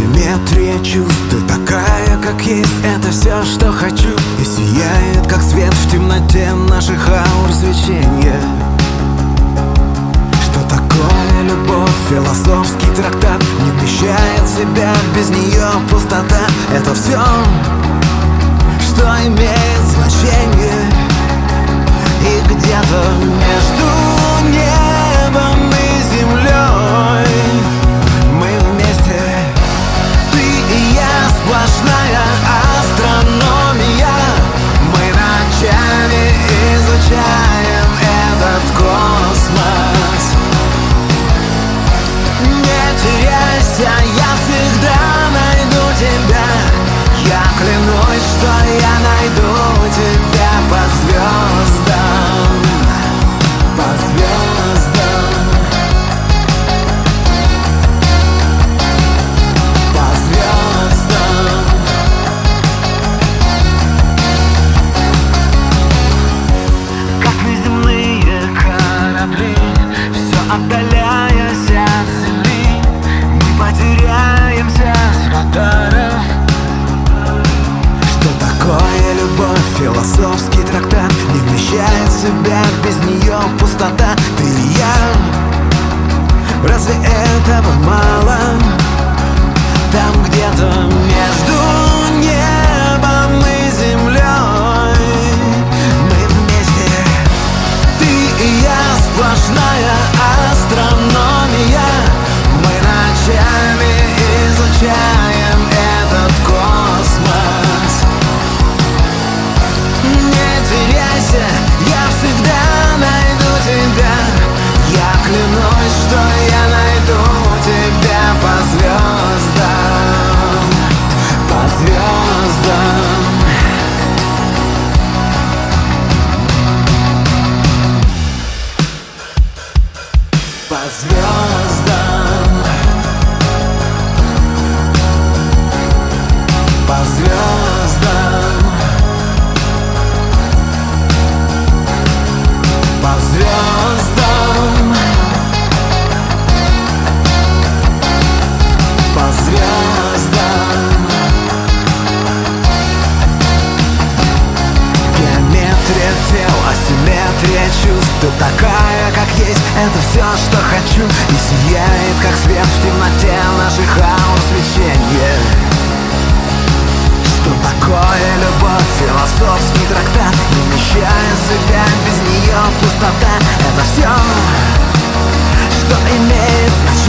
Асимметрия чувств Ты такая, как есть. Это все, что хочу. И сияет, как свет в темноте Наших аур свечения. Что такое любовь? Философский трактат. Не вмещает себя Без нее пустота. Это все, что имеет значение. И где-то изучаем этот космос. Не теряйся, я всегда найду тебя. Я клянусь, что я найду отдаляясь от земли. Мы потеряемся с радаров Что такое любовь? Философский трактат. Не вмещает в себя без нее пустота. Ты и я. Разве этого мало? Там где-то между небом и землей Мы вместе. Ты и я сплошная По звездам По звездам По звездам хочу И сияет, как свет в темноте наших аур свечения Что такое любовь? Философский трактат Не вмещая в себя без нее пустота Это все, что имеет значение